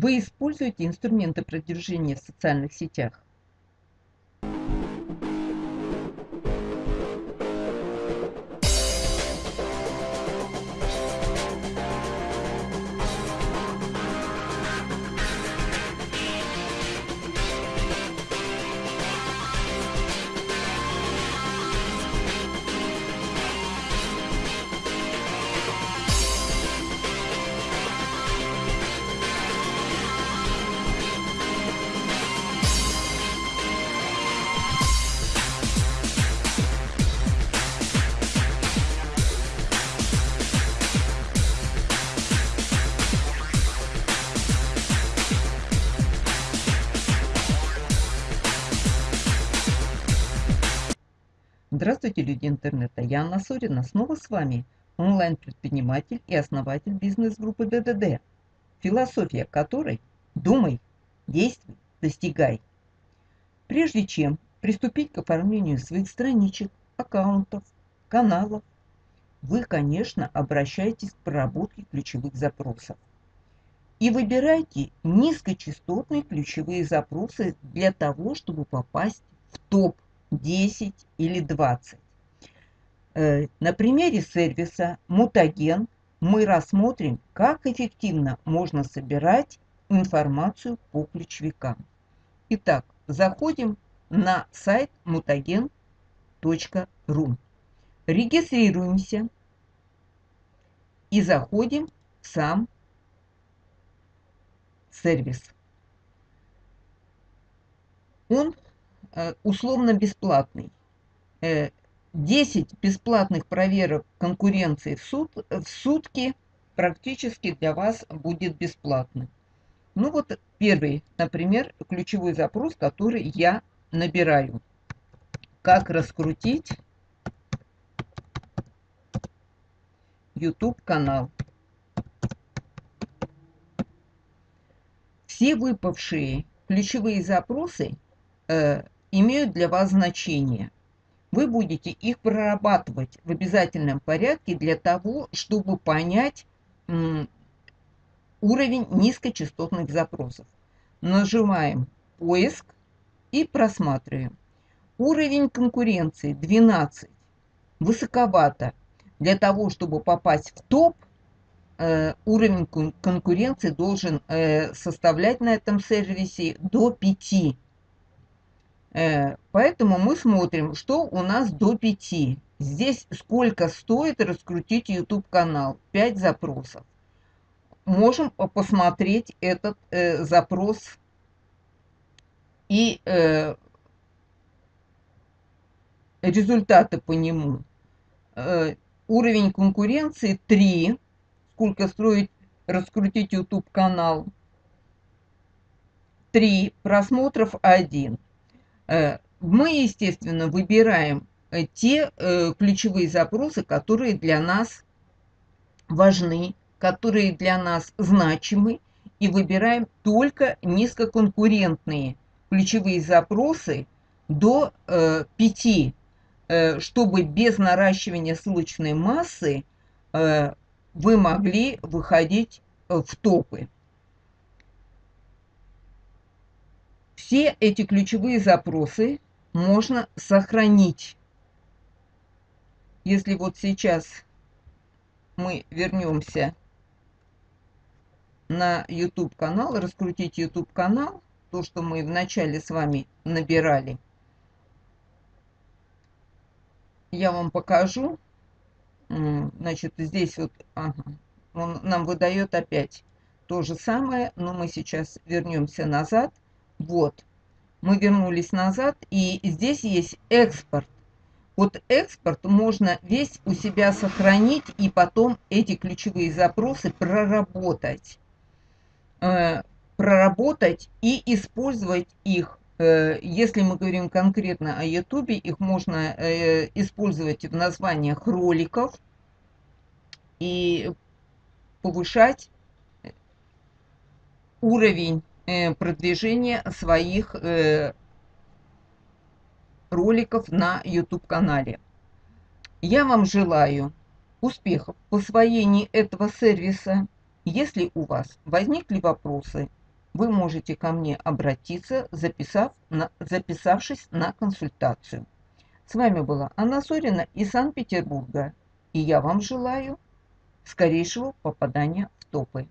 Вы используете инструменты продвижения в социальных сетях? Здравствуйте, люди интернета! Я Анна Сорина, снова с вами, онлайн-предприниматель и основатель бизнес-группы ДДД, философия которой «Думай, действуй, достигай». Прежде чем приступить к оформлению своих страничек, аккаунтов, каналов, вы, конечно, обращаетесь к проработке ключевых запросов. И выбирайте низкочастотные ключевые запросы для того, чтобы попасть в топ 10 или 20. Э, на примере сервиса Мутаген мы рассмотрим, как эффективно можно собирать информацию по ключевикам. Итак, заходим на сайт mutagen.ru. Регистрируемся и заходим в сам сервис. Он условно бесплатный. 10 э, бесплатных проверок конкуренции в, суд, в сутки практически для вас будет бесплатно. Ну вот первый, например, ключевой запрос, который я набираю. Как раскрутить YouTube канал. Все выпавшие ключевые запросы э, имеют для вас значение. Вы будете их прорабатывать в обязательном порядке для того, чтобы понять уровень низкочастотных запросов. Нажимаем «Поиск» и просматриваем. Уровень конкуренции 12. Высоковато. Для того, чтобы попасть в топ, э, уровень конкуренции должен э, составлять на этом сервисе до 5 Э, поэтому мы смотрим, что у нас до 5. Здесь сколько стоит раскрутить YouTube канал. 5 запросов. Можем посмотреть этот э, запрос и э, результаты по нему. Э, уровень конкуренции 3. Сколько стоит раскрутить YouTube канал. 3. Просмотров 1. Э, мы, естественно, выбираем э, те э, ключевые запросы, которые для нас важны, которые для нас значимы, и выбираем только низкоконкурентные ключевые запросы до 5, чтобы без наращивания ссылочной массы вы могли выходить в топы. Все эти ключевые запросы можно сохранить. Если вот сейчас мы вернемся на YouTube канал, раскрутить YouTube канал, то, что мы вначале с вами набирали, я вам покажу. Значит, здесь вот ага, он нам выдает опять то же самое, но мы сейчас вернемся назад – вот. Мы вернулись назад, и здесь есть экспорт. Вот экспорт можно весь у себя сохранить и потом эти ключевые запросы проработать. Э, проработать и использовать их. Э, если мы говорим конкретно о YouTube, их можно э, использовать в названиях роликов и повышать уровень Э, продвижение своих э, роликов на YouTube-канале. Я вам желаю успехов в освоении этого сервиса. Если у вас возникли вопросы, вы можете ко мне обратиться, записав на, записавшись на консультацию. С вами была Анна Сорина из Санкт-Петербурга, и я вам желаю скорейшего попадания в топы.